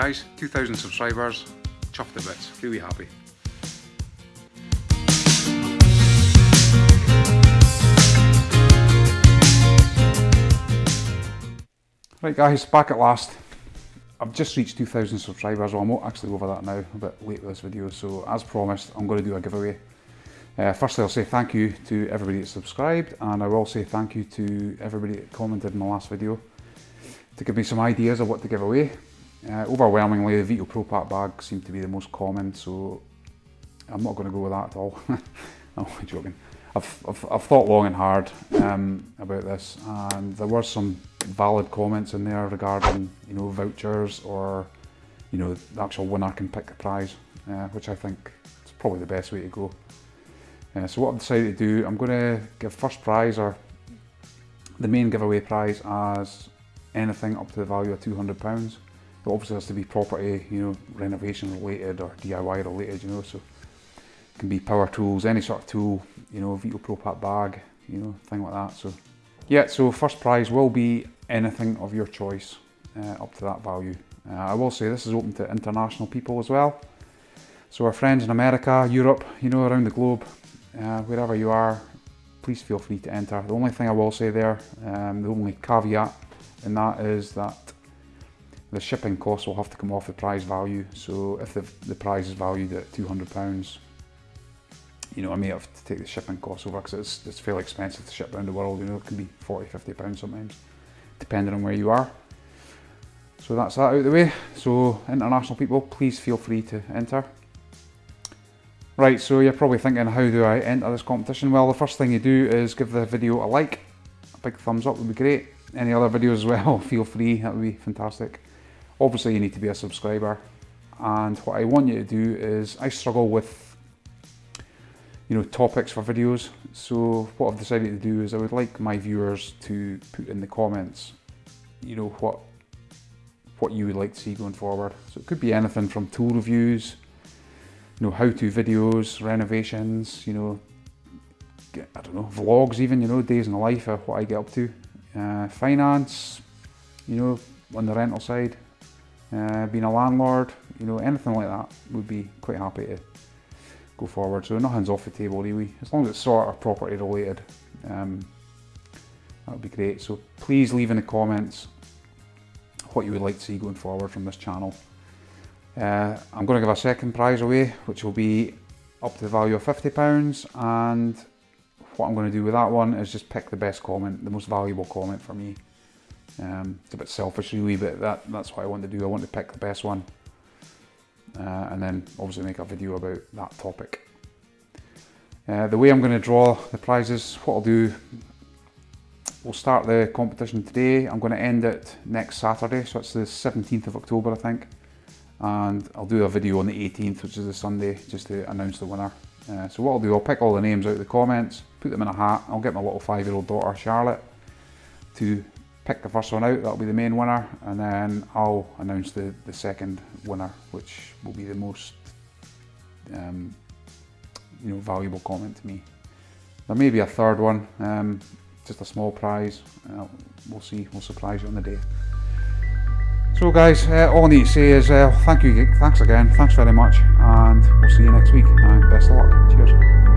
guys, 2,000 subscribers, chuffed to bits, really happy. Right guys, back at last. I've just reached 2,000 subscribers, well I'm actually over that now, a bit late with this video, so as promised I'm going to do a giveaway. Uh, firstly I'll say thank you to everybody that subscribed and I will say thank you to everybody that commented in the last video to give me some ideas of what to give away. Uh, overwhelmingly the Veto Pro Pac bag seemed to be the most common so I'm not going to go with that at all. I'm joking. I've, I've, I've, thought long and hard um, about this and there were some valid comments in there regarding you know vouchers or you know the actual winner can pick the prize uh, which I think is probably the best way to go. Uh, so what I've decided to do, I'm going to give first prize or the main giveaway prize as anything up to the value of £200. It obviously has to be property, you know, renovation related or DIY related, you know, so it can be power tools, any sort of tool, you know, Veto Pro Pac bag, you know, thing like that. So yeah, so first prize will be anything of your choice uh, up to that value. Uh, I will say this is open to international people as well. So our friends in America, Europe, you know, around the globe, uh, wherever you are, please feel free to enter. The only thing I will say there, um, the only caveat in that is that the shipping cost will have to come off the prize value. So if the, the prize is valued at £200, you know, I may have to take the shipping costs over because it's, it's fairly expensive to ship around the world. You know, it can be 40, 50 pounds sometimes, depending on where you are. So that's that out of the way. So international people, please feel free to enter. Right, so you're probably thinking, how do I enter this competition? Well, the first thing you do is give the video a like. A big thumbs up would be great. Any other videos as well, feel free, that would be fantastic. Obviously you need to be a subscriber. And what I want you to do is, I struggle with you know, topics for videos. So what I've decided to do is I would like my viewers to put in the comments, you know, what what you would like to see going forward. So it could be anything from tool reviews, you know, how-to videos, renovations, you know, I don't know, vlogs even, you know, days in the life of what I get up to. Uh, finance, you know, on the rental side, uh, being a landlord, you know, anything like that would be quite happy to go forward. So nothing's off the table really, as long as it's sort of property related. Um, that would be great. So please leave in the comments what you would like to see going forward from this channel. Uh, I'm going to give a second prize away, which will be up to the value of £50 and what I'm going to do with that one is just pick the best comment, the most valuable comment for me. Um, it's a bit selfish really, but that, that's what I want to do. I want to pick the best one uh, and then obviously make a video about that topic. Uh, the way I'm going to draw the prizes, what I'll do, we'll start the competition today. I'm going to end it next Saturday, so it's the 17th of October I think. And I'll do a video on the 18th, which is the Sunday, just to announce the winner. Uh, so what I'll do, I'll pick all the names out of the comments, put them in a hat. I'll get my little five-year-old daughter, Charlotte, to pick the first one out, that'll be the main winner, and then I'll announce the, the second winner, which will be the most um, you know, valuable comment to me. There may be a third one, um, just a small prize, uh, we'll see, we'll surprise you on the day. So guys, uh, all I need to say is uh, thank you, thanks again, thanks very much, and we'll see you next week, and best of luck, cheers.